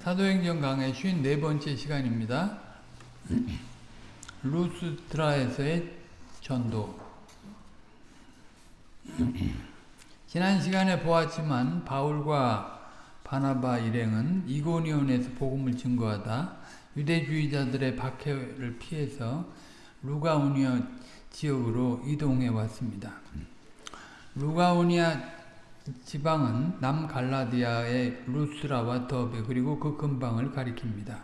사도행전 강의 54번째 시간입니다. 루스트라에서의 전도 지난 시간에 보았지만 바울과 바나바 일행은 이고니온에서 복음을 증거하다 유대주의자들의 박해를 피해서 루가우니아 지역으로 이동해 왔습니다. 루가우니아 지방은 남갈라디아의 루스라와 더베 그리고 그 근방을 가리킵니다.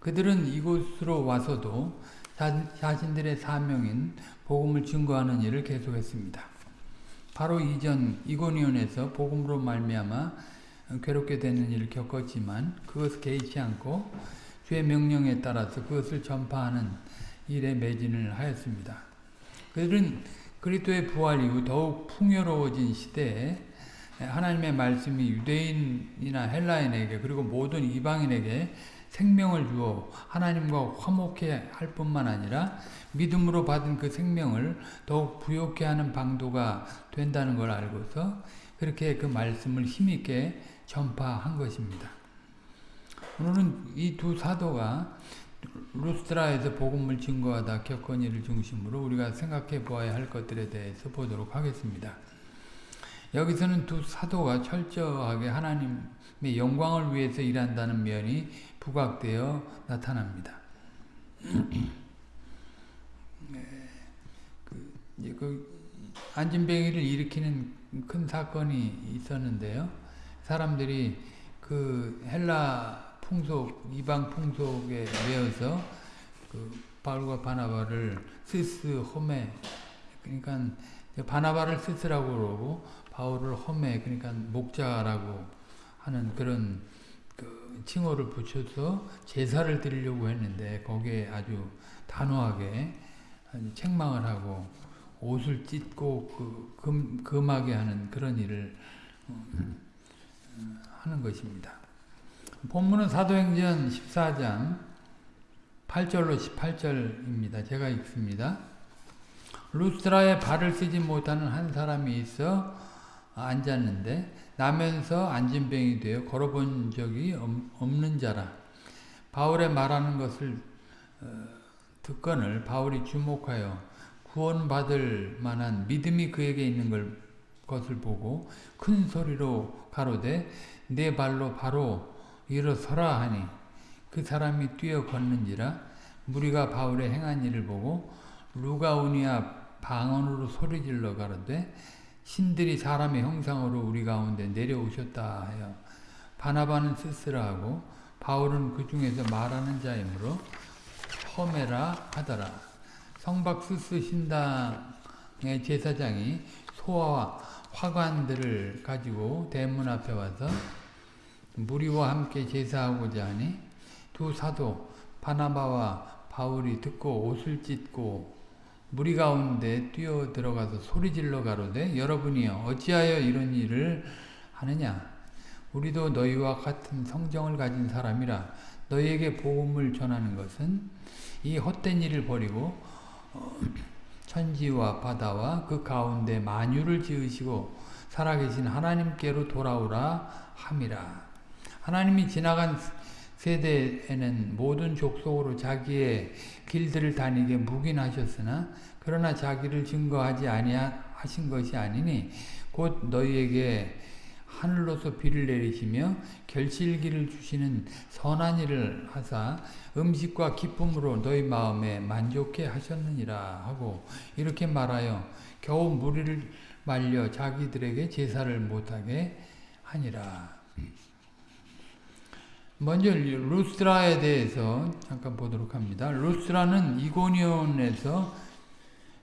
그들은 이곳으로 와서도 자신들의 사명인 복음을 증거하는 일을 계속했습니다. 바로 이전 이고니온에서 복음으로 말미암아 괴롭게 되는 일을 겪었지만 그것을 개의치 않고 주의 명령에 따라서 그것을 전파하는 일에 매진을 하였습니다. 그들은 그리스도의 부활 이후 더욱 풍요로워진 시대에 하나님의 말씀이 유대인이나 헬라인에게 그리고 모든 이방인에게 생명을 주어 하나님과 화목해 할 뿐만 아니라 믿음으로 받은 그 생명을 더욱 부욕해 하는 방도가 된다는 걸 알고서 그렇게 그 말씀을 힘있게 전파한 것입니다. 오늘은 이 두 사도가 루스트라에서 복음을 증거하다 겪은 일을 중심으로 우리가 생각해 보아야 할 것들에 대해서 보도록 하겠습니다. 여기서는 두 사도가 철저하게 하나님의 영광을 위해서 일한다는 면이 부각되어 나타납니다. 그, 그 안진뱅이를 일으키는 큰 사건이 있었는데요. 사람들이 그 헬라 풍속, 이방 풍속에 매여서 그 바울과 바나바를 스스 홈에 그러니까 바나바를 스스라고 그러고 바울을 홈에 그러니까 목자라고 하는 그런 그 칭호를 붙여서 제사를 드리려고 했는데 거기에 아주 단호하게 책망을 하고 옷을 찢고 그 금, 금하게 하는 그런 일을 하는 것입니다. 본문은 사도행전 14장 8절로 18절입니다. 제가 읽습니다. 루스트라에 발을 쓰지 못하는 한 사람이 있어 앉았는데 나면서 안진병이 되어 걸어본 적이 없는 자라. 바울의 말하는 것을 듣건을 바울이 주목하여 구원받을 만한 믿음이 그에게 있는 걸, 것을 보고 큰 소리로 가로되 내 발로 바로 일어서라 하니 그 사람이 뛰어 걷는지라 무리가 바울의 행한 일을 보고 루가우니아 방언으로 소리질러 가로되 신들이 사람의 형상으로 우리 가운데 내려오셨다 하여 바나바는 스스라 하고 바울은 그 중에서 말하는 자이므로 험해라 하더라. 성박 스스 신당의 제사장이 소와 화관들을 가지고 대문 앞에 와서 무리와 함께 제사하고자 하니 두 사도 바나바와 바울이 듣고 옷을 찢고 무리 가운데 뛰어 들어가서 소리질러 가로되 여러분이여 어찌하여 이런 일을 하느냐? 우리도 너희와 같은 성정을 가진 사람이라 너희에게 복음을 전하는 것은 이 헛된 일을 버리고 어, 천지와 바다와 그 가운데 만유를 지으시고 살아계신 하나님께로 돌아오라 함이라 하나님이 지나간 세대에는 모든 족속으로 자기의 길들을 다니게 묵인하셨으나 그러나 자기를 증거하지 아니하신 것이 아니니 곧 너희에게 하늘로서 비를 내리시며 결실기를 주시는 선한 일을 하사 음식과 기쁨으로 너희 마음에 만족해 하셨느니라 하고 이렇게 말하여 겨우 무리를 말려 자기들에게 제사를 못하게 하니라. 먼저 루스트라에 대해서 잠깐 보도록 합니다. 루스트라는 이고니온에서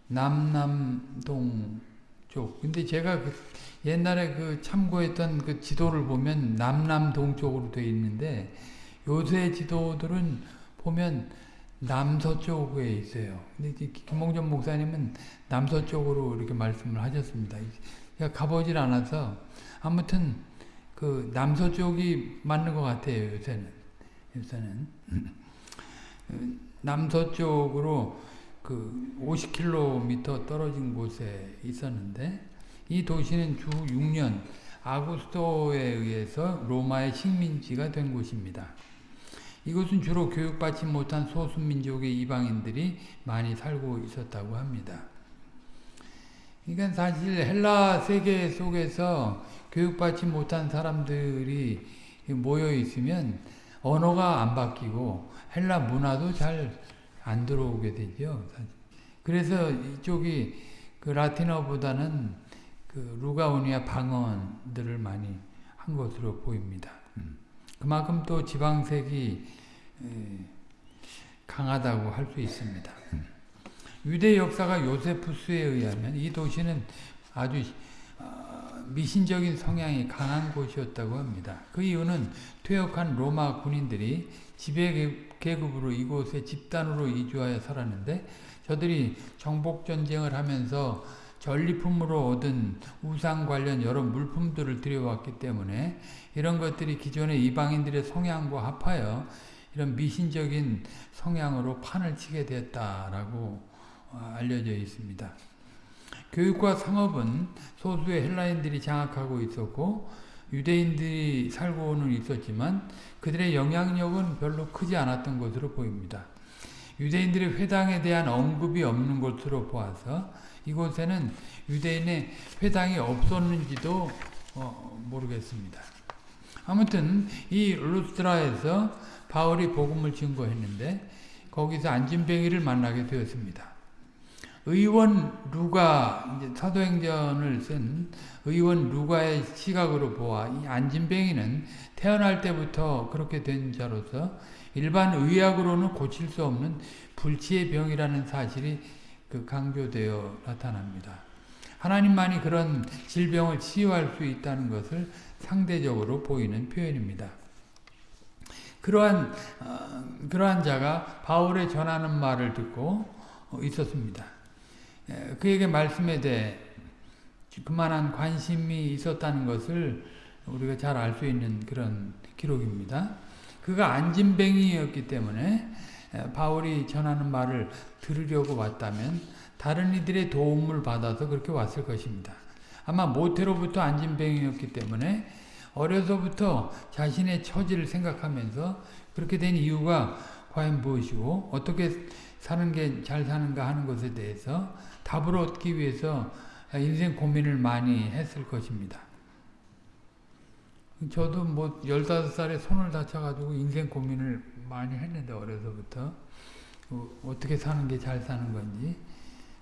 남남동 쪽. 근데 제가 그 옛날에 그 참고했던 그 지도를 보면 남남동 쪽으로 되어 있는데 요새 지도들은 보면 남서쪽에 있어요. 근데 김홍전 목사님은 남서쪽으로 이렇게 말씀을 하셨습니다. 제가 가보질 않아서 아무튼 그 남서쪽이 맞는 것 같아요. 요새는 요새는 남서쪽으로 그 50km 떨어진 곳에 있었는데 이 도시는 주 6년 아구스토에 의해서 로마의 식민지가 된 곳입니다. 이곳은 주로 교육받지 못한 소수민족의 이방인들이 많이 살고 있었다고 합니다. 그러니까 사실 헬라 세계 속에서 교육받지 못한 사람들이 모여 있으면 언어가 안 바뀌고 헬라 문화도 잘 안 들어오게 되죠. 그래서 이쪽이 그 라틴어보다는 그 루가오니아 방언들을 많이 한 것으로 보입니다. 그만큼 또 지방색이 강하다고 할 수 있습니다. 유대 역사가 요세푸스에 의하면 이 도시는 아주 미신적인 성향이 강한 곳이었다고 합니다. 그 이유는 퇴역한 로마 군인들이 지배계급으로 이곳에 집단으로 이주하여 살았는데 저들이 정복전쟁을 하면서 전리품으로 얻은 우상 관련 여러 물품들을 들여왔기 때문에 이런 것들이 기존의 이방인들의 성향과 합하여 이런 미신적인 성향으로 판을 치게 됐다라고 알려져 있습니다. 교육과 상업은 소수의 헬라인들이 장악하고 있었고 유대인들이 살고는 있었지만 그들의 영향력은 별로 크지 않았던 것으로 보입니다. 유대인들의 회당에 대한 언급이 없는 것으로 보아서 이곳에는 유대인의 회당이 없었는지도 어, 모르겠습니다. 아무튼 이 루스트라에서 바울이 복음을 증거했는데 거기서 안진뱅이를 만나게 되었습니다. 의원 루가 사도행전을 쓴 의원 루가의 시각으로 보아 이 안진뱅이는 태어날 때부터 그렇게 된 자로서 일반 의학으로는 고칠 수 없는 불치의 병이라는 사실이 그 강조되어 나타납니다. 하나님만이 그런 질병을 치유할 수 있다는 것을 상대적으로 보이는 표현입니다. 그러한 어, 그러한 자가 바울의 전하는 말을 듣고 있었습니다. 그에게 말씀에 대해 그만한 관심이 있었다는 것을 우리가 잘 알 수 있는 그런 기록입니다. 그가 안진뱅이였기 때문에 바울이 전하는 말을 들으려고 왔다면 다른 이들의 도움을 받아서 그렇게 왔을 것입니다. 아마 모태로부터 안진뱅이였기 때문에 어려서부터 자신의 처지를 생각하면서 그렇게 된 이유가 과연 무엇이고 어떻게 사는 게 잘 사는가 하는 것에 대해서 답을 얻기 위해서 인생 고민을 많이 했을 것입니다. 저도 뭐 15살에 손을 다쳐가지고 인생 고민을 많이 했는데 어려서부터 어, 어떻게 사는 게 잘 사는 건지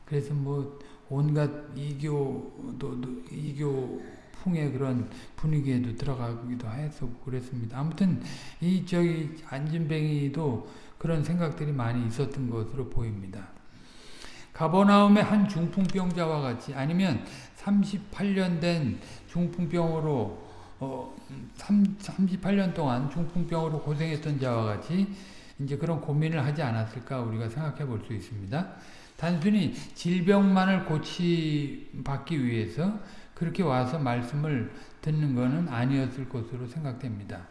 그래서 뭐 온갖 이교도 이교 풍의 그런 분위기에도 들어가기도 했었고 그랬습니다. 아무튼 이 저기 안진뱅이도 그런 생각들이 많이 있었던 것으로 보입니다. 가버나움의 한 중풍병자와 같이 아니면 38년 된 중풍병으로 어, 3, 38년 동안 중풍병으로 고생했던 자와 같이 이제 그런 고민을 하지 않았을까 우리가 생각해 볼 수 있습니다. 단순히 질병만을 고치받기 위해서 그렇게 와서 말씀을 듣는 것은 아니었을 것으로 생각됩니다.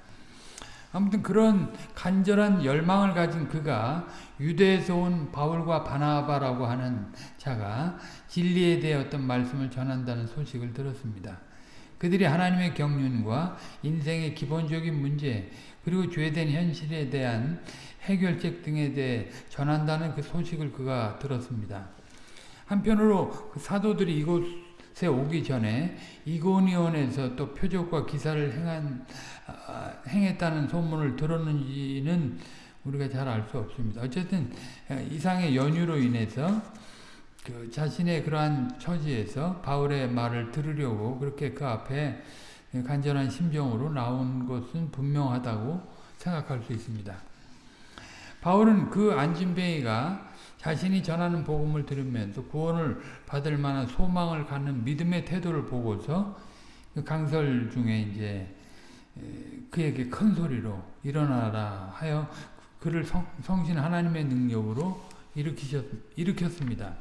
아무튼 그런 간절한 열망을 가진 그가 유대에서 온 바울과 바나바라고 하는 자가 진리에 대해 어떤 말씀을 전한다는 소식을 들었습니다. 그들이 하나님의 경륜과 인생의 기본적인 문제 그리고 죄된 현실에 대한 해결책 등에 대해 전한다는 그 소식을 그가 들었습니다. 한편으로 그 사도들이 이곳 에 오기 전에 이고니온에서 또 표적과 기사를 행한, 아, 행했다는 소문을 들었는지는 우리가 잘 알 수 없습니다. 어쨌든 이상의 연유로 인해서 그 자신의 그러한 처지에서 바울의 말을 들으려고 그렇게 그 앞에 간절한 심정으로 나온 것은 분명하다고 생각할 수 있습니다. 바울은 그 안진뱅이가 자신이 전하는 복음을 들으면서 구원을 받을 만한 소망을 갖는 믿음의 태도를 보고서 그 강설 중에 이제 그에게 큰 소리로 일어나라 하여 그를 성, 신 하나님의 능력으로 일으키셨, 일으켰습니다.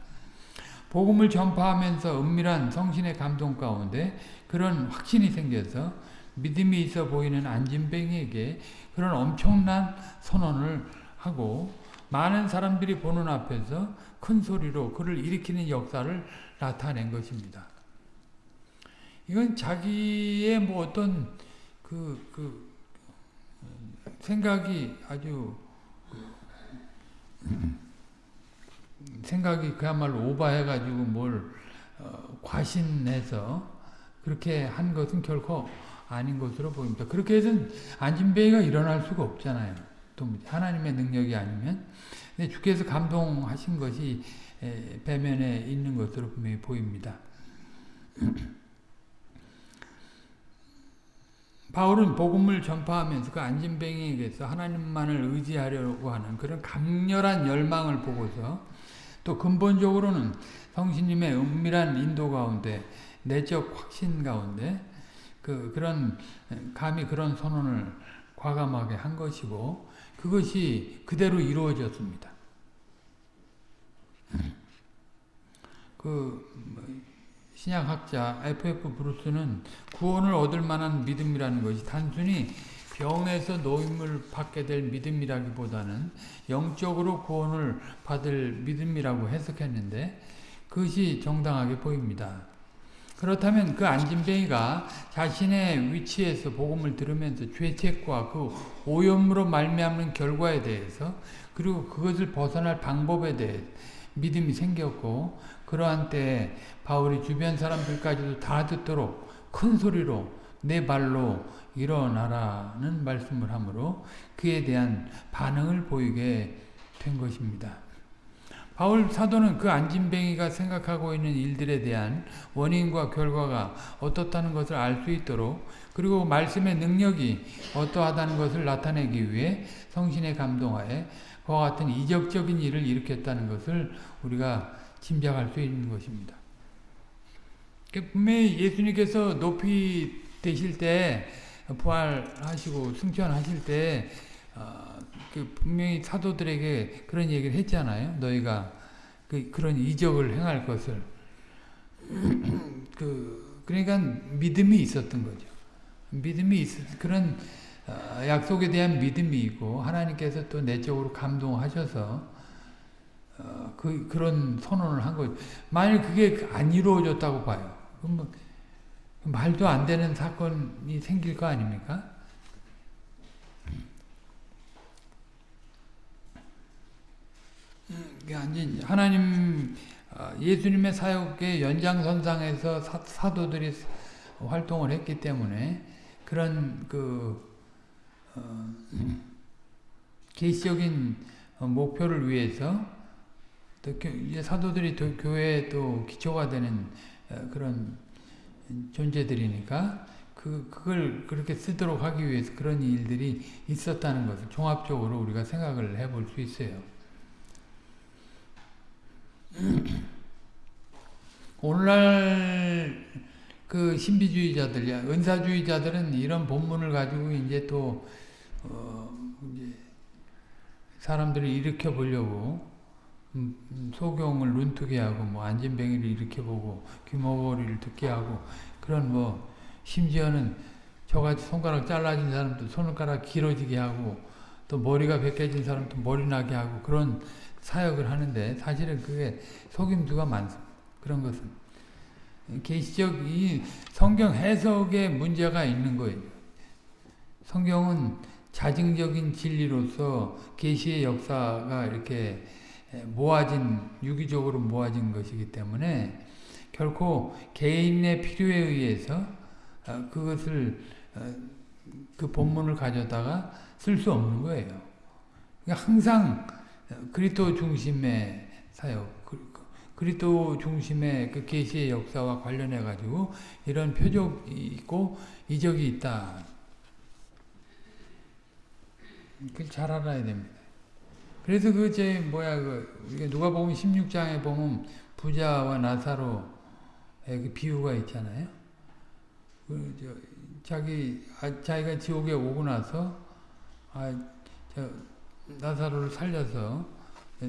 복음을 전파하면서 은밀한 성신의 감동 가운데 그런 확신이 생겨서 믿음이 있어 보이는 안진뱅이에게 그런 엄청난 선언을 하고 많은 사람들이 보는 앞에서 큰 소리로 그를 일으키는 역사를 나타낸 것입니다. 이건 자기의 뭐 어떤 그, 그, 생각이 아주, 생각이 그야말로 오바해가지고 뭘, 어, 과신해서 그렇게 한 것은 결코 아닌 것으로 보입니다. 그렇게 해서는 안진뱅이가 일어날 수가 없잖아요. 또 하나님의 능력이 아니면. 근데 주께서 감동하신 것이 배면에 있는 것으로 분명히 보입니다. 바울은 복음을 전파하면서 그 안진뱅이에게서 하나님만을 의지하려고 하는 그런 강렬한 열망을 보고서 또 근본적으로는 성신님의 은밀한 인도 가운데 내적 확신 가운데 그 그런 감히 그런 선언을 과감하게 한 것이고 그것이 그대로 이루어졌습니다. 그 신약학자 F.F. 브루스는 구원을 얻을 만한 믿음이라는 것이 단순히 병에서 노임을 받게 될 믿음이라기보다는 영적으로 구원을 받을 믿음이라고 해석했는데 그것이 정당하게 보입니다. 그렇다면 그 안진뱅이가 자신의 위치에서 복음을 들으면서 죄책과 그 오염으로 말미암는 결과에 대해서 그리고 그것을 벗어날 방법에 대해 믿음이 생겼고 그러한 때 바울이 주변 사람들까지도 다 듣도록 큰 소리로 내 발로 일어나라는 말씀을 하므로 그에 대한 반응을 보이게 된 것입니다. 바울 사도는 그 안진뱅이가 생각하고 있는 일들에 대한 원인과 결과가 어떻다는 것을 알 수 있도록 그리고 말씀의 능력이 어떠하다는 것을 나타내기 위해 성신의 감동하에 그와 같은 이적적인 일을 일으켰다는 것을 우리가 짐작할 수 있는 것입니다. 분명히 예수님께서 높이 되실 때 부활하시고 승천하실 때 어, 그 분명히 사도들에게 그런 얘기를 했잖아요. 너희가 그, 그런 이적을 행할 것을 그 그러니까 믿음이 있었던 거죠. 믿음이 있 그런 어, 약속에 대한 믿음이 있고 하나님께서 또 내적으로 감동하셔서 어, 그, 그런 선언을 한 거예요. 만일 그게 안 이루어졌다고 봐요. 그럼 뭐, 말도 안 되는 사건이 생길 거 아닙니까? 음, 하나님 어, 예수님의 사역의 연장선상에서 사, 도들이 활동을 했기 때문에 그런 그 어, 계시적인 목표를 위해서 또 사도들이 또 교회에 또 기초가 되는 어, 그런 존재들이니까 그 그걸 그렇게 쓰도록 하기 위해서 그런 일들이 있었다는 것을 종합적으로 우리가 생각을 해볼 수 있어요. 오늘날 그 신비주의자들, 은사주의자들은 이런 본문을 가지고 이제 또 어, 이제 사람들을 일으켜 보려고 음, 음, 소경을 눈뜨게 하고 뭐 안진뱅이를 일으켜 보고 귀머거리를 듣게 하고 그런 뭐 심지어는 저같이 손가락 잘라진 사람도 손가락 길어지게 하고 또 머리가 벗겨진 사람도 머리 나게 하고 그런 사역을 하는데 사실은 그게 속임수가 많습니다. 그런 것은 계시적 이 성경 해석에 문제가 있는 거예요. 성경은 자증적인 진리로서 계시의 역사가 이렇게 모아진 유기적으로 모아진 것이기 때문에 결코 개인의 필요에 의해서 어, 그것을 어, 그 본문을 가져다가 쓸 수 없는 거예요. 그러니까 항상 그리스도 중심의 사역, 그리스도 중심의 그 계시의 역사와 관련해 가지고 이런 표적이 있고 이적이 있다. 그걸 잘 알아야 됩니다. 그래서 그 제 뭐야 그 누가 보면 16장에 보면 부자와 나사로의 그 비유가 있잖아요. 그 자기 아, 자기가 지옥에 오고 나서 아, 저 나사로를 살려서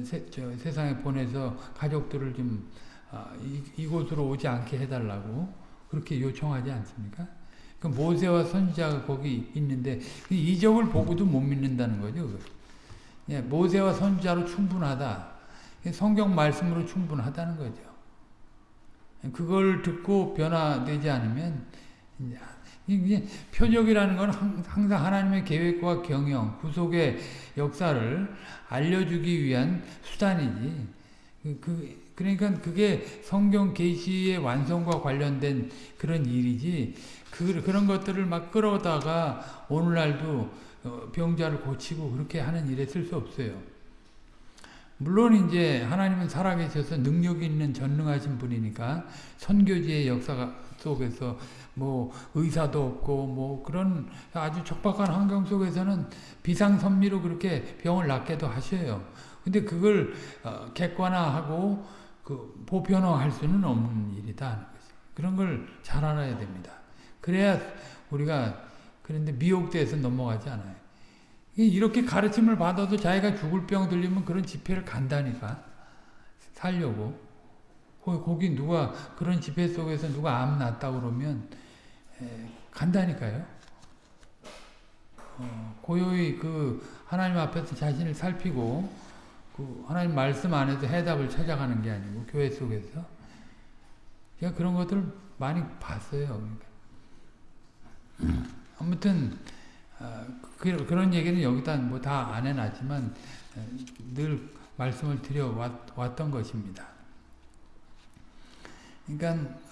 세, 상에 보내서 가족들을 좀 아, 이, 곳으로 오지 않게 해달라고 그렇게 요청하지 않습니까? 그 모세와 선지자가 거기 있는데 그 이적을 보고도 못 믿는다는 거죠. 예, 모세와 선지자로 충분하다. 성경 말씀으로 충분하다는 거죠. 그걸 듣고 변화되지 않으면 이게 표적이라는 건 항상 하나님의 계획과 경영, 구속의 역사를 알려주기 위한 수단이지. 그, 그 그러니까 그게 성경 계시의 완성과 관련된 그런 일이지. 그, 그런 것들을 막 끌어다가 오늘날도 어, 병자를 고치고 그렇게 하는 일에 쓸 수 없어요. 물론 이제 하나님은 살아계셔서 능력 있는 전능하신 분이니까 선교지의 역사 속에서 뭐 의사도 없고 뭐 그런 아주 척박한 환경 속에서는 비상선미로 그렇게 병을 낫게도 하셔요. 근데 그걸 어, 객관화하고 그 보편화할 수는 없는 일이다. 그런 걸 잘 알아야 됩니다. 그래야 우리가 그런데 미혹돼서 넘어가지 않아요. 이렇게 가르침을 받아도 자기가 죽을 병 들리면 그런 집회를 간다니까. 살려고. 거기 누가 그런 집회 속에서 누가 암 났다 그러면 에, 간다니까요. 어, 고요히 그 하나님 앞에서 자신을 살피고 그 하나님 말씀 안에서 해답을 찾아가는 게 아니고 교회 속에서 제가 그런 것들을 많이 봤어요. 그러니까. 아무튼 어, 그, 그런 얘기는 여기다 뭐 다 안 해놨지만 어, 늘 말씀을 드려 왔, 던 것입니다. 그러니까 어,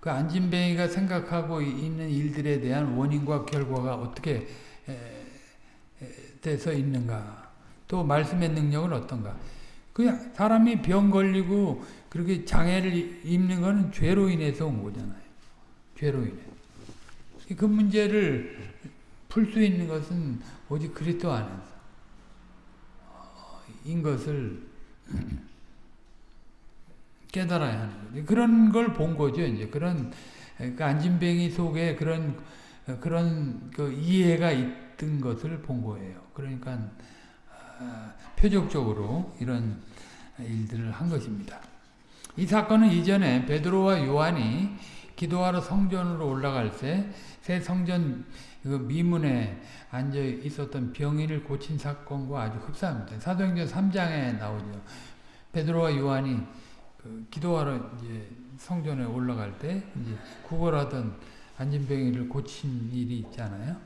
그 안진뱅이가 생각하고 있는 일들에 대한 원인과 결과가 어떻게 돼서 있는가 또 말씀의 능력은 어떤가 그냥 사람이 병 걸리고 그렇게 장애를 입는 것은 죄로 인해서 온 거잖아요. 죄로 인해. 그 문제를 풀 수 있는 것은 오직 그리스도 안에서 인 것을 깨달아야 하는 거죠. 그런 걸 본 거죠. 이제 그런 그 안진뱅이 속에 그런 그런 그 이해가 있던 것을 본 거예요. 그러니까 아, 표적적으로 이런 일들을 한 것입니다. 이 사건은 이전에 베드로와 요한이 기도하러 성전으로 올라갈 때 새 성전 그 미문에 앉아 있었던 병인을 고친 사건과 아주 흡사합니다. 사도행전 3장에 나오죠. 베드로와 요한이 그 기도하러 이제 성전에 올라갈 때 이제 구걸하던 안진병이를 고친 일이 있잖아요.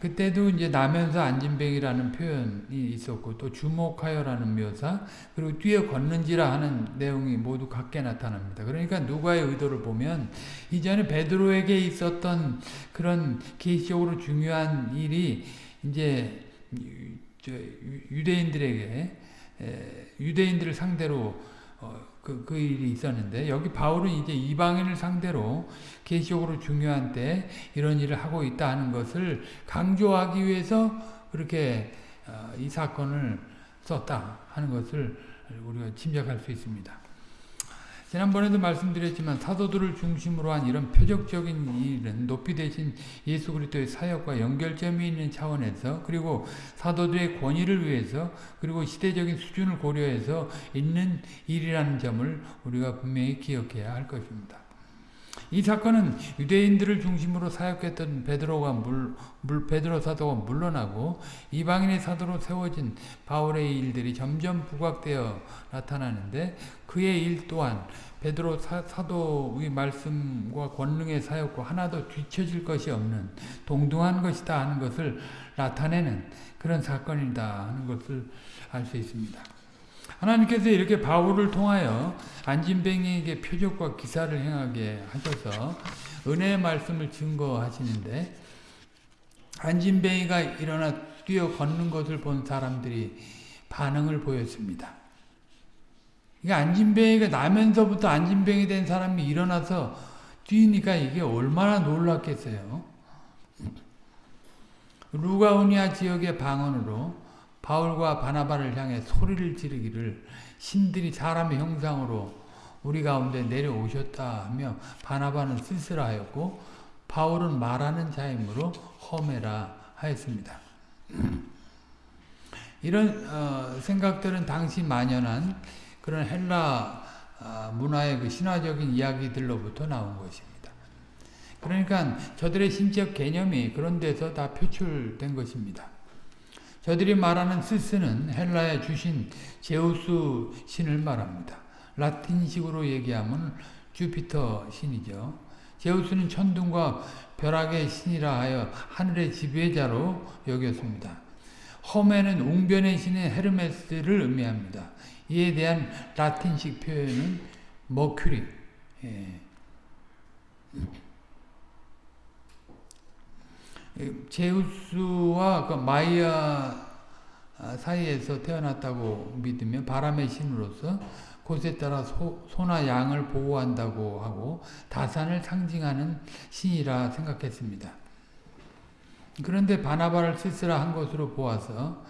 그때도 이제 나면서 안진뱅이라는 표현이 있었고 또 주목하여라는 묘사 그리고 뛰어 걷는지라 하는 내용이 모두 같게 나타납니다. 그러니까 누가의 의도를 보면 이전에 베드로에게 있었던 그런 계시적으로 중요한 일이 이제 유대인들에게 유대인들을 상대로 어, 그, 그 일이 있었는데 여기 바울은 이제 이방인을 상대로 계시적으로 중요한 때 이런 일을 하고 있다 하는 것을 강조하기 위해서 그렇게 어, 이 사건을 썼다 하는 것을 우리가 짐작할 수 있습니다. 지난번에도 말씀드렸지만 사도들을 중심으로 한 이런 표적적인 일은 높이 되신 예수 그리스도의 사역과 연결점이 있는 차원에서 그리고 사도들의 권위를 위해서 그리고 시대적인 수준을 고려해서 있는 일이라는 점을 우리가 분명히 기억해야 할 것입니다. 이 사건은 유대인들을 중심으로 사역했던 베드로가 물, 물, 베드로 사도가 물러나고 이방인의 사도로 세워진 바울의 일들이 점점 부각되어 나타나는데 그의 일 또한 베드로 사, 도의 말씀과 권능의 사역과 하나도 뒤처질 것이 없는 동등한 것이다 하는 것을 나타내는 그런 사건이다 하는 것을 알 수 있습니다. 하나님께서 이렇게 바울을 통하여 안진뱅이에게 표적과 기사를 행하게 하셔서 은혜의 말씀을 증거하시는데 안진뱅이가 일어나 뛰어 걷는 것을 본 사람들이 반응을 보였습니다. 이게 안진뱅이가 나면서부터 안진뱅이 된 사람이 일어나서 뛰니까 이게 얼마나 놀랐겠어요. 루가우니아 지역의 방언으로 바울과 바나바를 향해 소리를 지르기를 신들이 사람의 형상으로 우리 가운데 내려오셨다 하며 바나바는 쓸쓸하였고 바울은 말하는 자이므로 험해라 하였습니다. 이런 어, 생각들은 당시 만연한 그런 헬라 어, 문화의 그 신화적인 이야기들로부터 나온 것입니다. 그러니까 저들의 신적 개념이 그런 데서 다 표출된 것입니다. 저들이 말하는 스스는 헬라의 주신 제우스 신을 말합니다. 라틴식으로 얘기하면 주피터 신이죠. 제우스는 천둥과 벼락의 신이라 하여 하늘의 지배자로 여겼습니다. 험에는 웅변의 신인 헤르메스를 의미합니다. 이에 대한 라틴식 표현은 머큐리. 예. 제우스와 그 마이아 사이에서 태어났다고 믿으면 바람의 신으로서 곳에 따라 소, 소나 양을 보호한다고 하고 다산을 상징하는 신이라 생각했습니다. 그런데 바나바를 스스라 한 것으로 보아서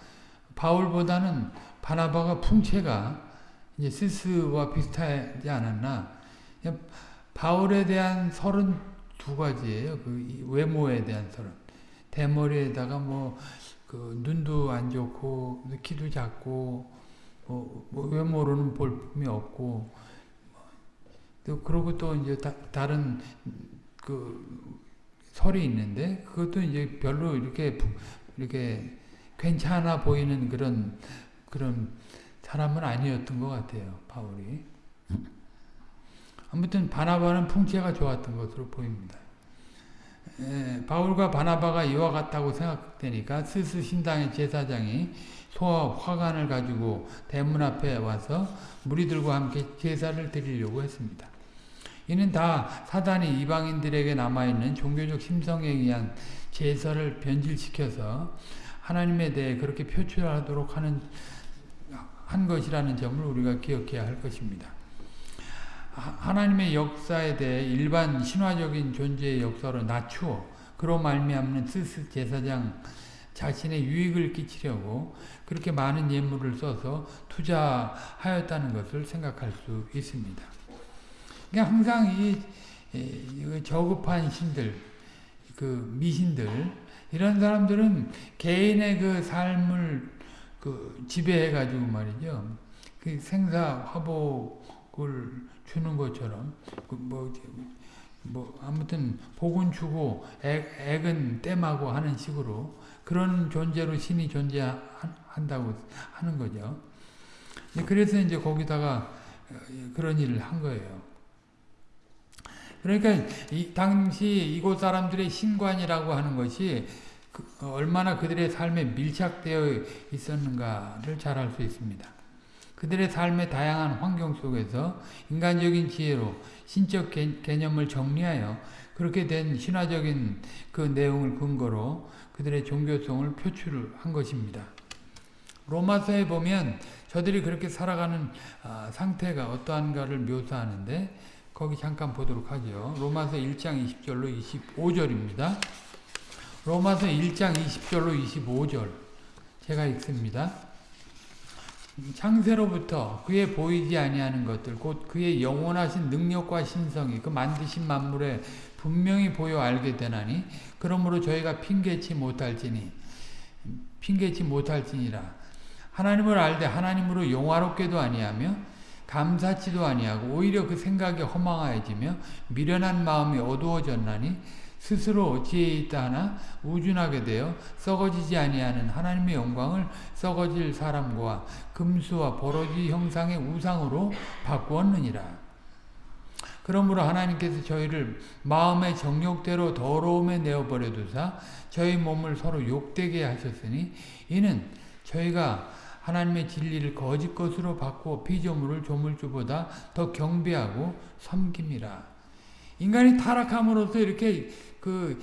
바울보다는 바나바가 풍채가 이제 스스와 비슷하지 않았나? 바울에 대한 설은 두 가지예요. 그 외모에 대한 설은 대머리에다가 뭐 그 눈도 안 좋고 키도 작고 뭐, 뭐 외모로는 볼품이 없고. 또 그러고 또 이제 다, 다른 그 설이 있는데 그것도 이제 별로 이렇게 이렇게 괜찮아 보이는 그런 그런 사람은 아니었던 것 같아요 바울이 아무튼 바나바는 풍채가 좋았던 것으로 보입니다. 에, 바울과 바나바가 이와 같다고 생각되니까 스스 신당의 제사장이 소와 화관을 가지고 대문 앞에 와서 무리들과 함께 제사를 드리려고 했습니다. 이는 다 사단이 이방인들에게 남아있는 종교적 심성에 의한 제사를 변질시켜서 하나님에 대해 그렇게 표출하도록 하는 한 것이라는 점을 우리가 기억해야 할 것입니다. 하나님의 역사에 대해 일반 신화적인 존재의 역사로 낮추어 그로 말미암는 스스 제사장 자신의 유익을 끼치려고 그렇게 많은 예물을 써서 투자하였다는 것을 생각할 수 있습니다. 그러니까 항상 이, 저급한 신들, 그 미신들 이런 사람들은 개인의 그 삶을 그 지배해 가지고 말이죠. 그 생사 화복을 주는 것처럼 그뭐 뭐 아무튼 복은 주고 액, 액은 땜하고 하는 식으로 그런 존재로 신이 존재한다고 하는 거죠. 그래서 이제 거기다가 어, 그런 일을 한 거예요. 그러니까 이 당시 이곳 사람들의 신관이라고 하는 것이 그 얼마나 그들의 삶에 밀착되어 있었는가를 잘 알 수 있습니다. 그들의 삶의 다양한 환경 속에서 인간적인 지혜로 신적 개념을 정리하여 그렇게 된 신화적인 그 내용을 근거로 그들의 종교성을 표출한 것입니다. 로마서에 보면 저들이 그렇게 살아가는 아, 상태가 어떠한가를 묘사하는데 거기 잠깐 보도록 하죠. 로마서 1장 20절로 25절입니다. 로마서 1장 20절로 25절 제가 읽습니다. 창세로부터 그의 보이지 아니하는 것들 곧 그의 영원하신 능력과 신성이 그 만드신 만물에 분명히 보여 알게 되나니 그러므로 저희가 핑계치 못할지니 핑계치 못할지니라 하나님을 알되 하나님으로 영화롭게도 아니하며 감사치도 아니하고 오히려 그 생각이 허망하여지며 미련한 마음이 어두워졌나니 스스로 지혜 있다 하나 우준하게 되어 썩어지지 아니하는 하나님의 영광을 썩어질 사람과 금수와 버러지 형상의 우상으로 바꾸었느니라. 그러므로 하나님께서 저희를 마음의 정욕대로 더러움에 내어버려 두사 저희 몸을 서로 욕되게 하셨으니 이는 저희가 하나님의 진리를 거짓 것으로 바꾸어 피조물을 조물주보다 더 경배하고 섬김이라. 인간이 타락함으로써 이렇게 그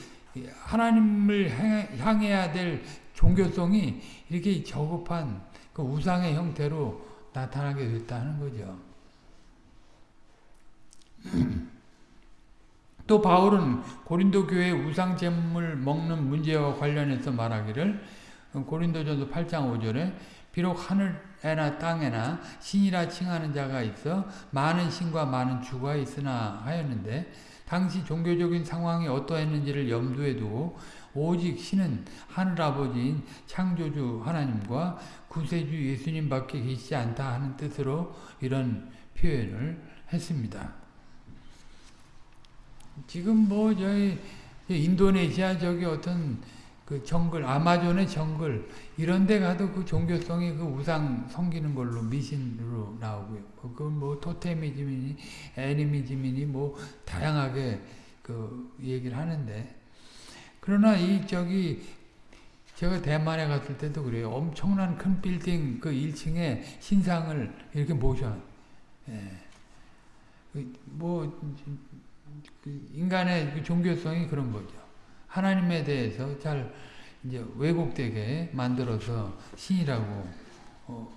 하나님을 향해야 될 종교성이 이렇게 저급한 그 우상의 형태로 나타나게 됐다는 거죠. 또 바울은 고린도 교회 우상 제물 먹는 문제와 관련해서 말하기를 고린도전서 8장 5절에 비록 하늘에나 땅에나 신이라 칭하는 자가 있어 많은 신과 많은 주가 있으나 하였는데 당시 종교적인 상황이 어떠했는지를 염두에 두고 오직 신은 하늘아버지인 창조주 하나님과 구세주 예수님밖에 계시지 않다 하는 뜻으로 이런 표현을 했습니다. 지금 뭐 저희 인도네시아 저기 어떤 그 정글, 아마존의 정글 이런 데 가도 그 종교성이 그 우상 섬기는 걸로 미신으로 나오고요. 그뭐 토테미즘이니 애니미즘이니 뭐 다양하게 그 얘기를 하는데 그러나 이 저기 제가 대만에 갔을 때도 그래요. 엄청난 큰 빌딩 그 1층에 신상을 이렇게 모셔. 예. 그뭐 인간의 그 종교성이 그런 거죠. 하나님에 대해서 잘 이제 왜곡되게 만들어서 신이라고 어,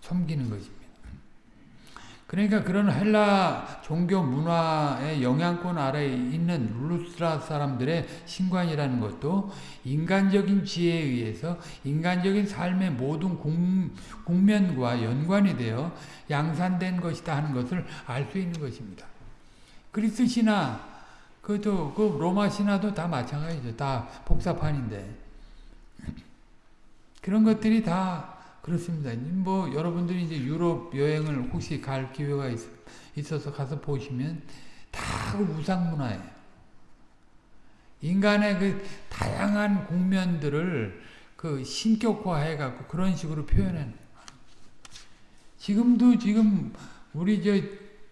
섬기는 것입니다. 그러니까 그런 헬라 종교 문화의 영향권 아래에 있는 루스라 사람들의 신관이라는 것도 인간적인 지혜에 의해서 인간적인 삶의 모든 국면과 연관이 되어 양산된 것이다 하는 것을 알 수 있는 것입니다. 그리스 신화, 그도 그 로마 신화도 다 마찬가지죠. 다 복사판인데 그런 것들이 다 그렇습니다. 뭐 여러분들이 이제 유럽 여행을 혹시 갈 기회가 있, 어서 가서 보시면 다그 우상 문화예요. 인간의 그 다양한 국면들을 그 신격화해 갖고 그런 식으로 표현하는. 지금도 지금 우리 저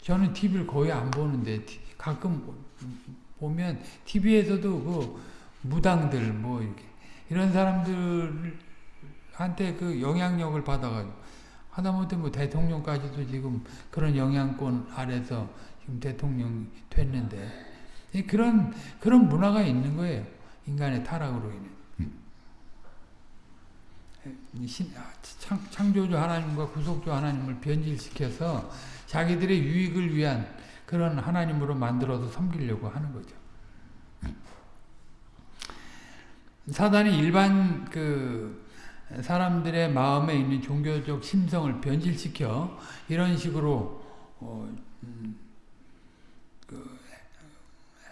저는 TV를 거의 안 보는데 가끔 보면 TV에서도 그 무당들 뭐 이렇게 이런 사람들 한테 그 영향력을 받아가지고 하다못해 뭐 대통령까지도 지금 그런 영향권 아래서 지금 대통령이 됐는데 그런 그런 문화가 있는 거예요. 인간의 타락으로 인해. 창, 창조주 하나님과 구속주 하나님을 변질시켜서 자기들의 유익을 위한 그런 하나님으로 만들어서 섬기려고 하는 거죠. 사단이 일반 그 사람들의 마음에 있는 종교적 심성을 변질시켜 이런 식으로 어, 음, 그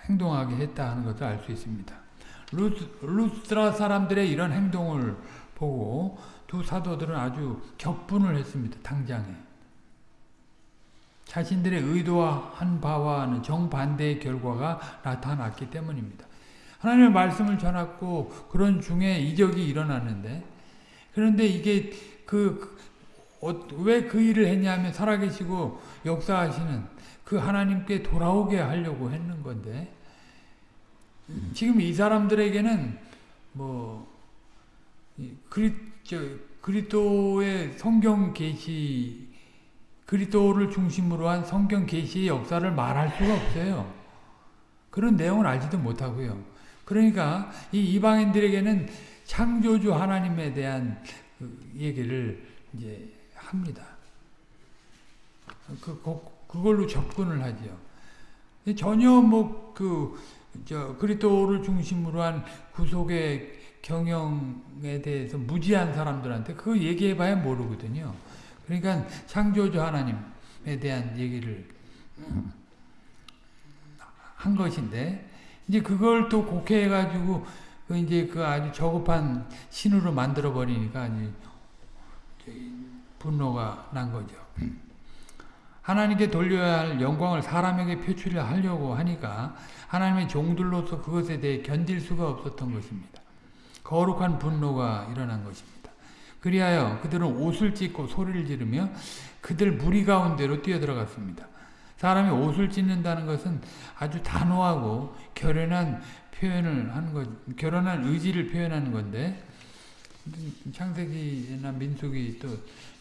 행동하게 했다 하는 것을 알 수 있습니다. 루스, 루스라 사람들의 이런 행동을 보고 두 사도들은 아주 격분을 했습니다. 당장에. 자신들의 의도한 바와는 정반대의 결과가 나타났기 때문입니다. 하나님의 말씀을 전했고 그런 중에 이적이 일어났는데 그런데 이게 그, 어, 왜그 일을 했냐면 살아계시고 역사하시는 그 하나님께 돌아오게 하려고 했는 건데 지금 이 사람들에게는 뭐 그리, 저, 그리스도의 성경 계시 그리스도를 중심으로 한 성경 계시의 역사를 말할 수가 없어요. 그런 내용을 알지도 못하고요. 그러니까 이 이방인들에게는 창조주 하나님에 대한 그 얘기를 이제 합니다. 그, 그 걸로 접근을 하죠. 전혀 뭐, 그, 저, 그리스도를 중심으로 한 구속의 경영에 대해서 무지한 사람들한테 그 얘기해봐야 모르거든요. 그러니까 창조주 하나님에 대한 얘기를 한 것인데, 이제 그걸 또 곡해해 가지고 그 이제 그 아주 저급한 신으로 만들어 버리니까 분노가 난 거죠. 하나님께 돌려야 할 영광을 사람에게 표출하려고 하니까 하나님의 종들로서 그것에 대해 견딜 수가 없었던 것입니다. 거룩한 분노가 일어난 것입니다. 그리하여 그들은 옷을 찢고 소리를 지르며 그들 무리 가운데로 뛰어들어갔습니다. 사람이 옷을 찢는다는 것은 아주 단호하고 결연한 표현을 하는 것, 결혼한 의지를 표현하는 건데 창세기나 민수기 또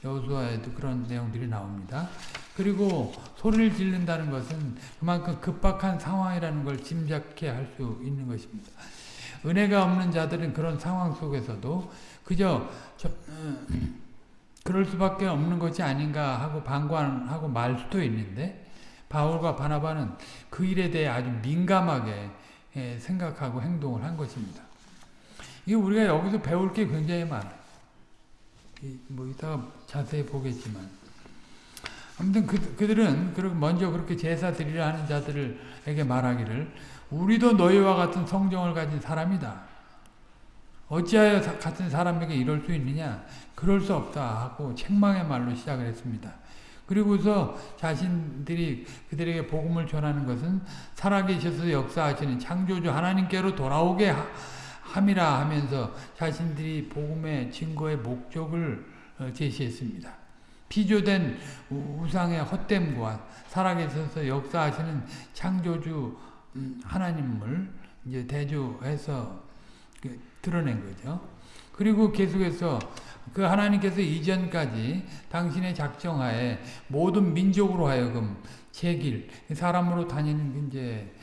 여호수아에도 그런 내용들이 나옵니다. 그리고 소리를 지른다는 것은 그만큼 급박한 상황이라는 걸 짐작해 할수 있는 것입니다. 은혜가 없는 자들은 그런 상황 속에서도 그저 저, 어, 그럴 수밖에 없는 것이 아닌가 하고 방관하고 말 수도 있는데 바울과 바나바는 그 일에 대해 아주 민감하게 예, 생각하고 행동을 한 것입니다. 이 우리가 여기서 배울 게 굉장히 많아요. 뭐 이따가 자세히 보겠지만 아무튼 그, 그들은 먼저 그렇게 제사 드리려 하는 자들에게 말하기를 우리도 너희와 같은 성정을 가진 사람이다. 어찌하여 같은 사람에게 이럴 수 있느냐? 그럴 수 없다 하고 책망의 말로 시작을 했습니다. 그리고서 자신들이 그들에게 복음을 전하는 것은 살아계셔서 역사하시는 창조주 하나님께로 돌아오게 함이라 하면서 자신들이 복음의 증거의 목적을 어, 제시했습니다. 피조된 우상의 헛됨과 살아계셔서 역사하시는 창조주 음, 하나님을 이제 대조해서 그 드러낸 거죠. 그리고 계속해서 그 하나님께서 이전까지 당신의 작정하에 모든 민족으로 하여금 제 길 사람으로 다니는 이제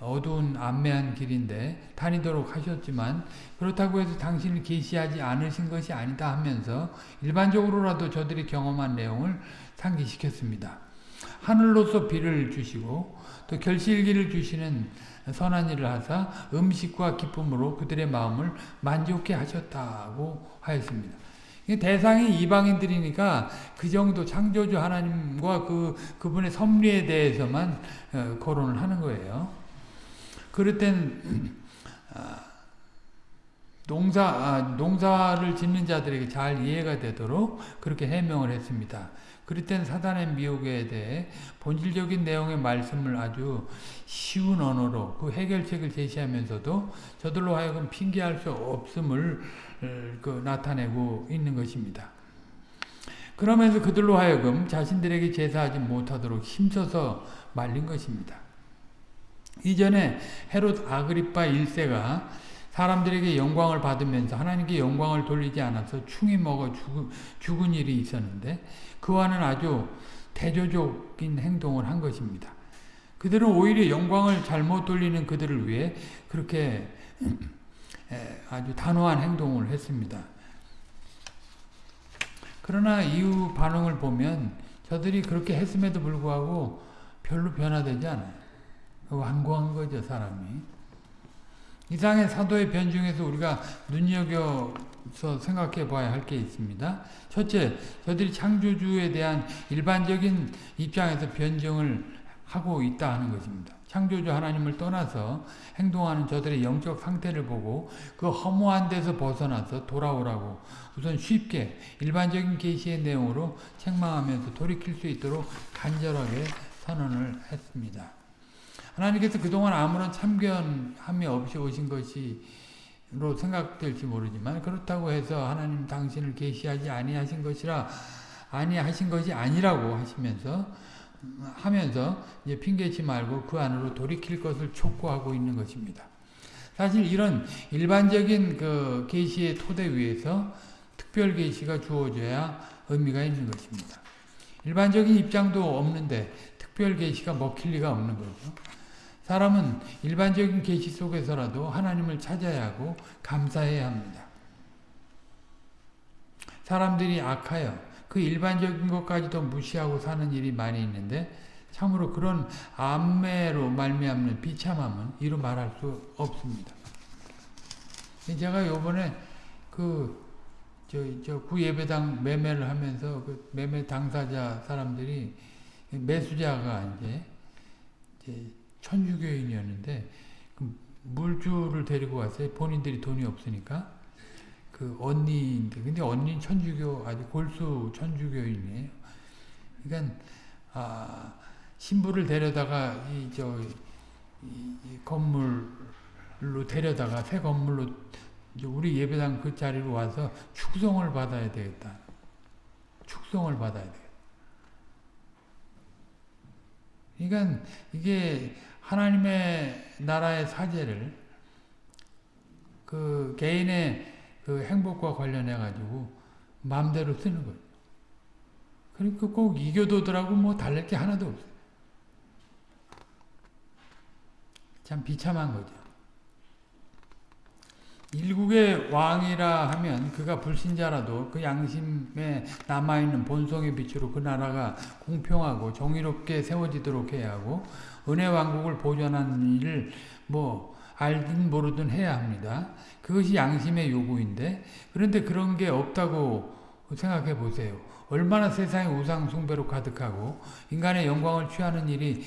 어두운 안매한 길인데 다니도록 하셨지만 그렇다고 해서 당신을 계시하지 않으신 것이 아니다 하면서 일반적으로라도 저들이 경험한 내용을 상기시켰습니다. 하늘로서 비를 주시고 또 결실기를 주시는 선한 일을 하사 음식과 기쁨으로 그들의 마음을 만족해 하셨다고 하였습니다. 대상이 이방인들이니까 그 정도 창조주 하나님과 그, 그분의 섭리에 대해서만 어, 거론을 하는 거예요. 그럴 땐, 아, 농사, 아, 농사를 짓는 자들에게 잘 이해가 되도록 그렇게 해명을 했습니다. 그럴 땐 사단의 미혹에 대해 본질적인 내용의 말씀을 아주 쉬운 언어로 그 해결책을 제시하면서도 저들로 하여금 핑계할 수 없음을 그 나타내고 있는 것입니다. 그러면서 그들로 하여금 자신들에게 제사하지 못하도록 힘써서 말린 것입니다. 이전에 헤롯 아그리파 1세가 사람들에게 영광을 받으면서 하나님께 영광을 돌리지 않아서 충이 먹어 죽은, 죽은 일이 있었는데 그와는 아주 대조적인 행동을 한 것입니다. 그들은 오히려 영광을 잘못 돌리는 그들을 위해 그렇게 아주 단호한 행동을 했습니다. 그러나 이후 반응을 보면 저들이 그렇게 했음에도 불구하고 별로 변화되지 않아요. 완고한 거죠, 사람이. 이상의 사도의 변 중에서 우리가 눈여겨 서 생각해 봐야 할 게 있습니다. 첫째, 저들이 창조주에 대한 일반적인 입장에서 변증을 하고 있다 하는 것입니다. 창조주 하나님을 떠나서 행동하는 저들의 영적 상태를 보고 그 허무한 데서 벗어나서 돌아오라고 우선 쉽게 일반적인 계시의 내용으로 책망하면서 돌이킬 수 있도록 간절하게 선언을 했습니다. 하나님께서 그동안 아무런 참견함이 없이 오신 것이 로 생각될지 모르지만 그렇다고 해서 하나님 당신을 계시하지 아니하신 것이라 아니하신 것이 아니라고 하시면서 하면서 이제 핑계치 말고 그 안으로 돌이킬 것을 촉구하고 있는 것입니다. 사실 이런 일반적인 그 계시의 토대 위에서 특별 계시가 주어져야 의미가 있는 것입니다. 일반적인 입장도 없는데 특별 계시가 먹힐 리가 없는 거죠. 사람은 일반적인 계시 속에서라도 하나님을 찾아야 하고 감사해야 합니다. 사람들이 악하여 그 일반적인 것까지도 무시하고 사는 일이 많이 있는데 참으로 그런 안매로 말미암는 비참함은 이루 말할 수 없습니다. 제가 요번에 그 저, 저 구예배당 매매를 하면서 그 매매 당사자 사람들이 매수자가 이제, 이제 천주교인이었는데 그 물주를 데리고 왔어요. 본인들이 돈이 없으니까. 그 언니인데 근데 언니 천주교 아주 골수 천주교인이에요. 그러니까 아, 신부를 데려다가 이저 이, 건물로 데려다가 새 건물로 우리 예배당 그 자리로 와서 축성을 받아야 되겠다. 축성을 받아야 되겠다. 그러니까 이게 하나님의 나라의 사제를 그 개인의 그 행복과 관련해 가지고 마음대로 쓰는 거예요. 그러니까 꼭 이교도들하고 뭐 달랄 게 하나도 없어요. 참 비참한 거죠. 일국의 왕이라 하면 그가 불신자라도 그 양심에 남아있는 본성의 빛으로 그 나라가 공평하고 정의롭게 세워지도록 해야 하고 은혜 왕국을 보존하는 일을 뭐 알든 모르든 해야 합니다. 그것이 양심의 요구인데 그런데 그런 게 없다고 생각해 보세요. 얼마나 세상에 우상 숭배로 가득하고 인간의 영광을 취하는 일이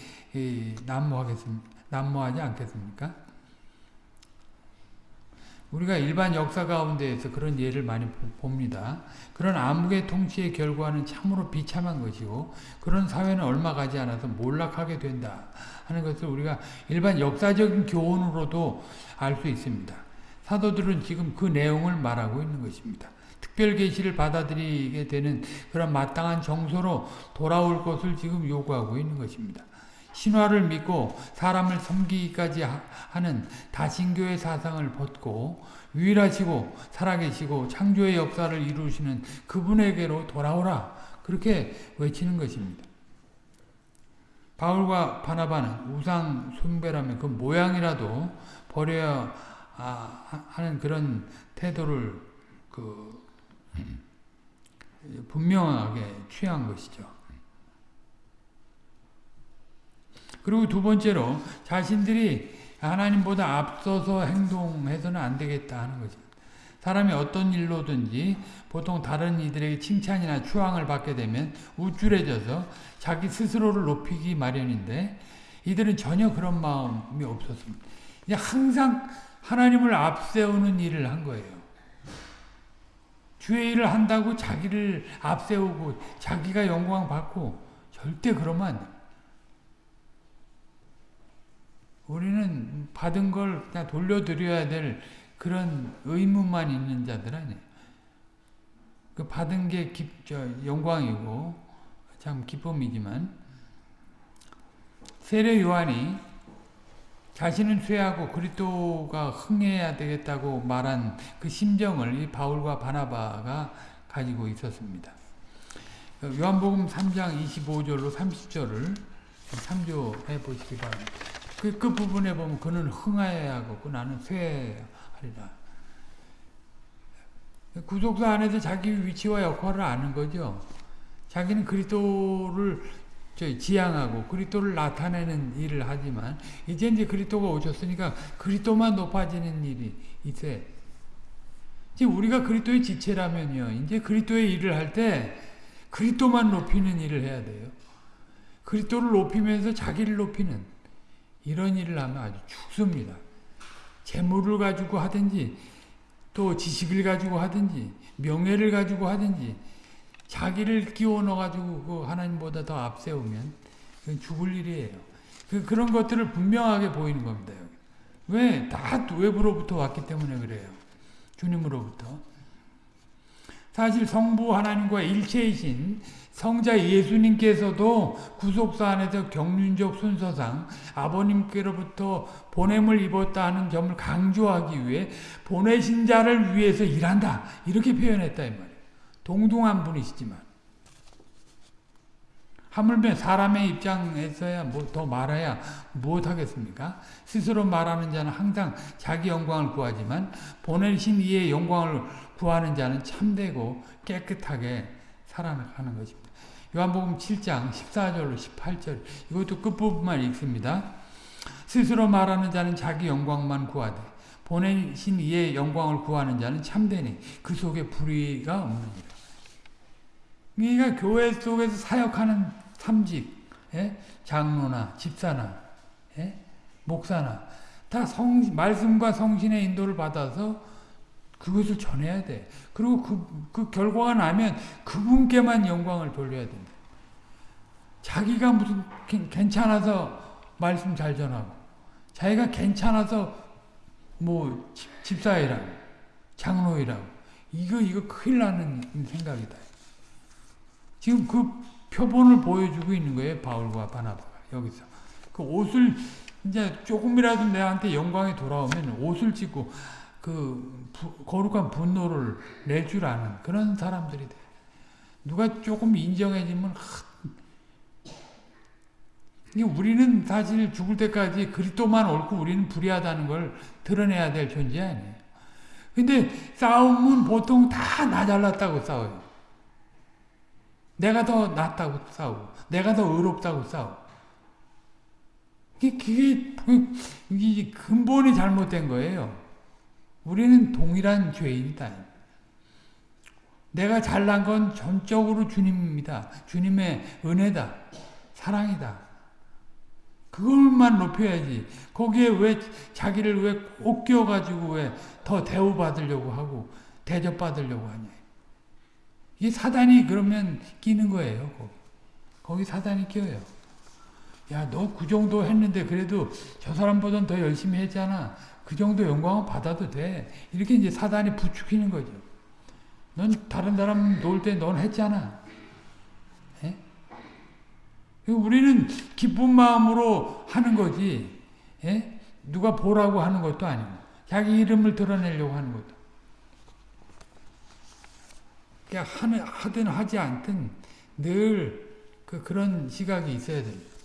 난무하겠습니까? 난무하지 않겠습니까? 우리가 일반 역사 가운데에서 그런 예를 많이 봅니다. 그런 암흑의 통치의 결과는 참으로 비참한 것이고 그런 사회는 얼마 가지 않아서 몰락하게 된다 하는 것을 우리가 일반 역사적인 교훈으로도 알 수 있습니다. 사도들은 지금 그 내용을 말하고 있는 것입니다. 특별 계시를 받아들이게 되는 그런 마땅한 정서로 돌아올 것을 지금 요구하고 있는 것입니다. 신화를 믿고 사람을 섬기기까지 하는 다신교의 사상을 벗고 유일하시고 살아계시고 창조의 역사를 이루시는 그분에게로 돌아오라 그렇게 외치는 것입니다. 바울과 바나바는 우상 숭배라면 그 모양이라도 버려야 하는 그런 태도를 그 분명하게 취한 것이죠. 그리고 두 번째로 자신들이 하나님보다 앞서서 행동해서는 안 되겠다 하는 거죠. 사람이 어떤 일로든지 보통 다른 이들에게 칭찬이나 추앙을 받게 되면 우쭐해져서 자기 스스로를 높이기 마련인데 이들은 전혀 그런 마음이 없었습니다. 항상 하나님을 앞세우는 일을 한 거예요. 주의 일을 한다고 자기를 앞세우고 자기가 영광 받고 절대 그러면 안 돼. 우리는 받은 걸 그냥 돌려드려야 될 그런 의무만 있는 자들 아니에요. 그 받은 게 기, 저, 영광이고 참 기쁨이지만 세례 요한이 자신은 쇠하고 그리스도가 흥해야 되겠다고 말한 그 심정을 이 바울과 바나바가 가지고 있었습니다. 요한복음 3장 25절로 30절을 참조해 보시기 바랍니다. 그, 그 부분에 보면 그는 흥하여야 하고 나는 쇠하리라. 구속사 안에서 자기 위치와 역할을 아는 거죠. 자기는 그리스도를 지향하고 그리스도를 나타내는 일을 하지만 이제 이제 그리스도가 오셨으니까 그리스도만 높아지는 일이 있어요. 이제 우리가 그리스도의 지체라면요. 이제 그리스도의 일을 할 때 그리스도만 높이는 일을 해야 돼요. 그리스도를 높이면서 자기를 높이는 이런 일을 하면 아주 죽습니다. 재물을 가지고 하든지 또 지식을 가지고 하든지 명예를 가지고 하든지 자기를 끼워 넣어가지고 그 하나님보다 더 앞세우면 죽을 일이에요. 그, 그런 것들을 분명하게 보이는 겁니다. 왜? 다 외부로부터 왔기 때문에 그래요. 주님으로부터. 사실 성부 하나님과 일체이신 성자 예수님께서도 구속사 안에서 경륜적 순서상 아버님께로부터 보냄을 입었다 하는 점을 강조하기 위해 보내신 자를 위해서 일한다. 이렇게 표현했다 이 말이에요. 동등한 분이시지만 하물며 사람의 입장에서야 뭐 더 말해야 무엇하겠습니까? 스스로 말하는 자는 항상 자기 영광을 구하지만 보내신 이의 영광을 구하는 자는 참되고 깨끗하게 살아가는 것입니다. 요한복음 7장 14절로 18절 이것도 끝부분만 읽습니다. 스스로 말하는 자는 자기 영광만 구하되 보내신 이의 영광을 구하는 자는 참되니 그 속에 불의가 없느니라. 그러니까 교회 속에서 사역하는 삼직, 예? 장로나 집사나 예? 목사나 다 성, 말씀과 성신의 인도를 받아서 그것을 전해야 돼. 그리고 그, 그 결과가 나면 그분께만 영광을 돌려야 된다. 자기가 무슨 괜찮아서 말씀 잘 전하고 자기가 괜찮아서 뭐 집사이라고 장로이라고 이거 이거 큰일 나는 생각이다. 지금 그 표본을 보여주고 있는 거예요. 바울과 바나바가 여기서. 그 옷을 이제 조금이라도 내한테 영광이 돌아오면 옷을 찢고 그 부, 거룩한 분노를 낼 줄 아는 그런 사람들이 돼. 누가 조금 인정해지면 우리는 사실 죽을 때까지 그리스도만 옳고 우리는 불의하다는 걸 드러내야 될 존재 아니에요. 근데 싸움은 보통 다 나 잘났다고 싸워요. 내가 더 낫다고 싸우고 내가 더 의롭다고 싸우고 그게, 그게 근본이 잘못된 거예요. 우리는 동일한 죄인이다. 내가 잘난 건 전적으로 주님입니다. 주님의 은혜다. 사랑이다. 그걸만 높여야지. 거기에 왜 자기를 왜 꼭 끼워가지고 왜 더 대우받으려고 하고 대접받으려고 하냐. 이게 사단이 그러면 끼는 거예요. 거기, 거기 사단이 끼어요. 야, 너 그 정도 했는데 그래도 저 사람보다는 더 열심히 했잖아. 그 정도 영광은 받아도 돼. 이렇게 이제 사단이 부추기는 거죠. 넌 다른 사람 놀 때 넌 했잖아. 예? 우리는 기쁜 마음으로 하는 거지. 예? 누가 보라고 하는 것도 아니고 자기 이름을 드러내려고 하는 것도. 그냥 하는, 하든 하지 않든 늘 그, 그런 시각이 있어야 됩니다.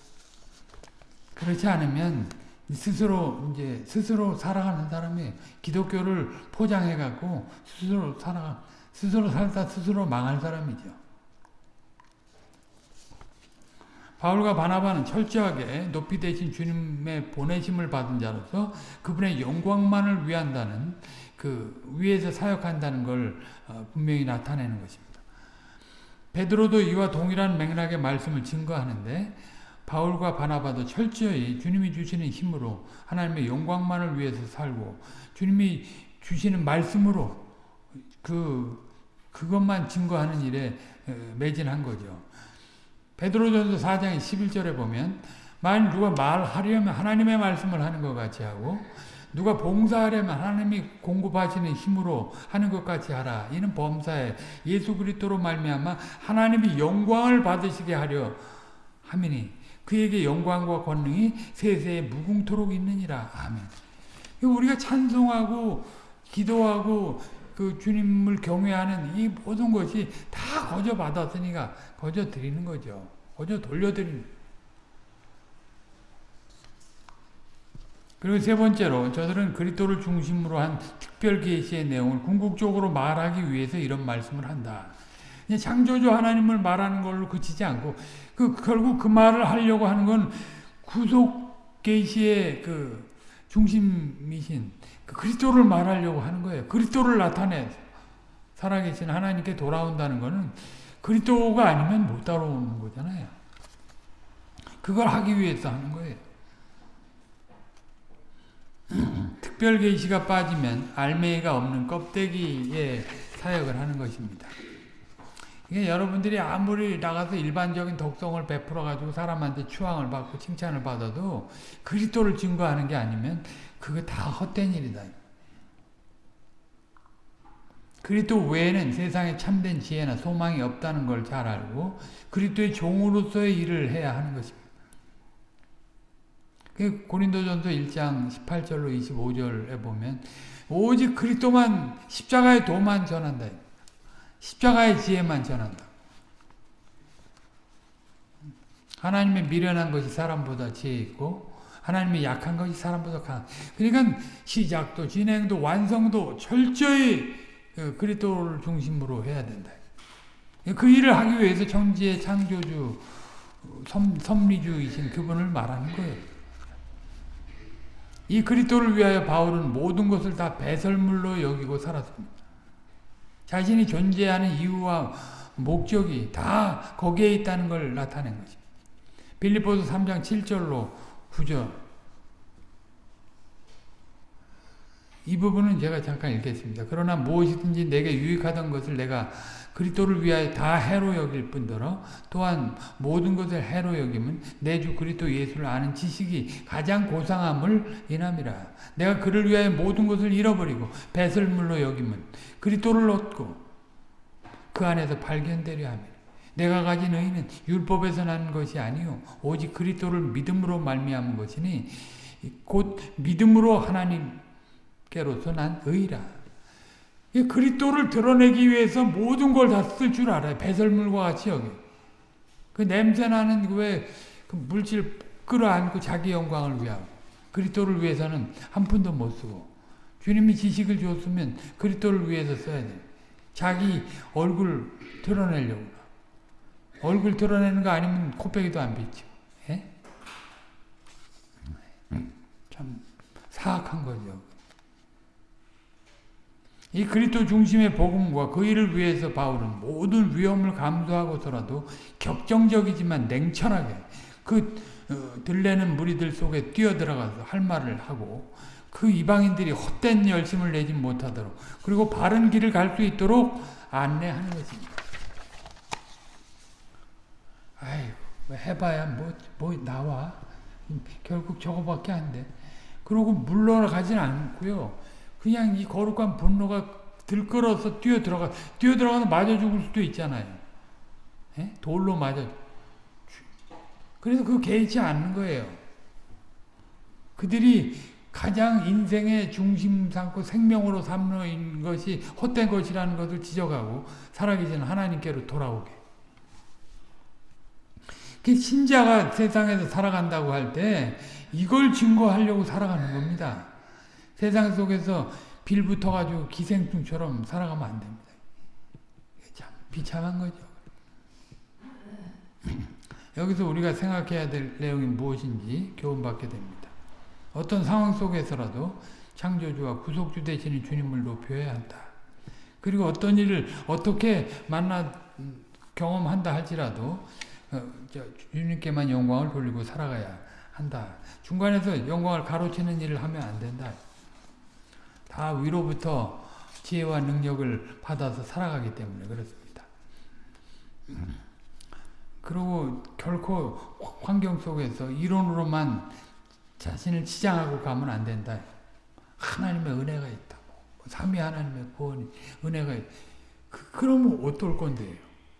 그렇지 않으면 스스로 이제 스스로 살아가는 사람이 기독교를 포장해 갖고 스스로 살아 스스로 살다 스스로 망할 사람이죠. 바울과 바나바는 철저하게 높이 되신 주님의 보내심을 받은 자로서 그분의 영광만을 위한다는 그 위에서 사역한다는 걸 어, 분명히 나타내는 것입니다. 베드로도 이와 동일한 맥락의 말씀을 증거하는데 바울과 바나바도 철저히 주님이 주시는 힘으로 하나님의 영광만을 위해서 살고 주님이 주시는 말씀으로 그 그것만 증거하는 일에 어, 매진한 거죠. 베드로전서 4장 11절에 보면 만일 누가 말하려면 하나님의 말씀을 하는 것 같이 하고 누가 봉사하려면 하나님이 공급하시는 힘으로 하는 것 같이 하라. 이는 범사에 예수 그리스도로 말미암아 하나님이 영광을 받으시게 하려 함이니 그에게 영광과 권능이 세세에 무궁토록 있느니라. 아멘. 우리가 찬송하고 기도하고 그 주님을 경외하는 이 모든 것이 다 거저 받았으니까 거저 드리는 거죠. 거저 돌려드리는 그리고 세 번째로 저들은 그리스도를 중심으로 한 특별 계시의 내용을 궁극적으로 말하기 위해서 이런 말씀을 한다. 창조주 하나님을 말하는 걸로 그치지 않고 그 결국 그 말을 하려고 하는 건 구속 계시의 그 중심이신 그 그리스도를 말하려고 하는 거예요. 그리스도를 나타내 살아계신 하나님께 돌아온다는 것은 그리스도가 아니면 못 따라오는 거잖아요. 그걸 하기 위해서 하는 거예요. 특별 계시가 빠지면 알맹이가 없는 껍데기의 사역을 하는 것입니다. 이게 여러분들이 아무리 나가서 일반적인 독성을 베풀어 가지고 사람한테 추앙을 받고 칭찬을 받아도 그리스도를 증거하는 게 아니면 그거 다 헛된 일이다. 그리스도 외에는 세상에 참된 지혜나 소망이 없다는 걸 잘 알고 그리스도의 종으로서의 일을 해야 하는 것입니다. 그 고린도전서 1장 18절로 25절에 보면 오직 그리스도만 십자가의 도만 전한다. 십자가의 지혜만 전한다. 하나님의 미련한 것이 사람보다 지혜 있고 하나님의 약한 것이 사람보다 강. 그러니까 시작도 진행도 완성도 철저히 그 그리스도를 중심으로 해야 된다. 그 일을 하기 위해서 천지의 창조주 섭, 섭리주이신 그분을 말하는 거예요. 이 그리스도를 위하여 바울은 모든 것을 다 배설물로 여기고 살았습니다. 자신이 존재하는 이유와 목적이 다 거기에 있다는 걸 나타낸 거죠. 빌리포스 3장 7절로 9절 이 부분은 제가 잠깐 읽겠습니다. 그러나 무엇이든지 내게 유익하던 것을 내가 그리스도를 위하여 다 해로 여길 뿐더러 또한 모든 것을 해로 여김은 내 주 그리스도 예수를 아는 지식이 가장 고상함을 인함이라. 내가 그를 위하여 모든 것을 잃어버리고 배설물로 여김은 그리스도를 얻고 그 안에서 발견되려 함이라. 내가 가진 의는 율법에서 난 것이 아니요 오직 그리스도를 믿음으로 말미암은 것이니 곧 믿음으로 하나님께로서 난 의라. 이 그리스도를 드러내기 위해서 모든 걸 다 쓸 줄 알아요. 배설물과 같이 여기. 그 냄새나는 왜 그 물질 끌어안고 자기 영광을 위하고 그리스도를 위해서는 한 푼도 못 쓰고 주님이 지식을 줬으면 그리스도를 위해서 써야 돼. 자기 얼굴 드러내려고. 얼굴 드러내는 거 아니면 코빼기도 안 비치고. 예? 참 사악한 거죠. 이 그리스도 중심의 복음과 그 일을 위해서 바울은 모든 위험을 감수하고서라도 격정적이지만 냉철하게 그 어, 들레는 무리들 속에 뛰어들어가서 할 말을 하고 그 이방인들이 헛된 열심을 내지 못하도록 그리고 바른 길을 갈 수 있도록 안내하는 것입니다. 뭐 해봐야 뭐, 뭐 나와. 결국 저거밖에 안 돼. 그러고 물러가진 않고요. 그냥 이 거룩한 분노가 들끓어서 뛰어 들어가, 뛰어 들어가서 맞아 죽을 수도 있잖아요. 예? 돌로 맞아. 그래서 그 개의치 않는 거예요. 그들이 가장 인생의 중심 삼고 생명으로 삼는 것이 헛된 것이라는 것을 지적하고 살아계신 하나님께로 돌아오게. 그 신자가 세상에서 살아간다고 할 때 이걸 증거하려고 살아가는 겁니다. 세상 속에서 빌 붙어가지고 기생충처럼 살아가면 안 됩니다. 참 비참한 거죠. 여기서 우리가 생각해야 될 내용이 무엇인지 교훈받게 됩니다. 어떤 상황 속에서라도 창조주와 구속주 되시는 주님을 높여야 한다. 그리고 어떤 일을 어떻게 만나 경험한다 할지라도 어, 주님께만 영광을 돌리고 살아가야 한다. 중간에서 영광을 가로채는 일을 하면 안 된다. 다 위로부터 지혜와 능력을 받아서 살아가기 때문에 그렇습니다. 그리고 결코 환경 속에서 이론으로만 자신을 치장하고 가면 안 된다. 하나님의 은혜가 있다고. 삼위 하나님의 구원이, 은혜가 있 그, 그러면 어떨 건데요?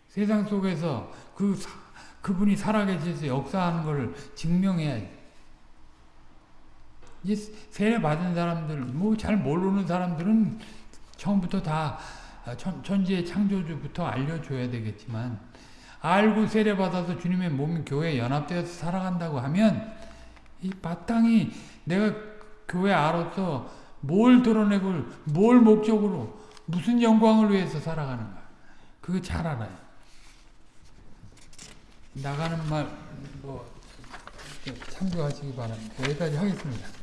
세상 속에서 그, 그분이 살아계셔서 역사하는 것을 증명해야지. 이제 세례 받은 사람들, 뭐 잘 모르는 사람들은 처음부터 다 천, 천지의 창조주부터 알려줘야 되겠지만, 알고 세례 받아서 주님의 몸 교회에 연합되어서 살아간다고 하면, 이 마땅히 내가 교회 알아서 뭘 드러내고 뭘 목적으로 무슨 영광을 위해서 살아가는가 그거 잘 알아요. 나가는 말 뭐 참조하시기 바랍니다. 여기까지 하겠습니다.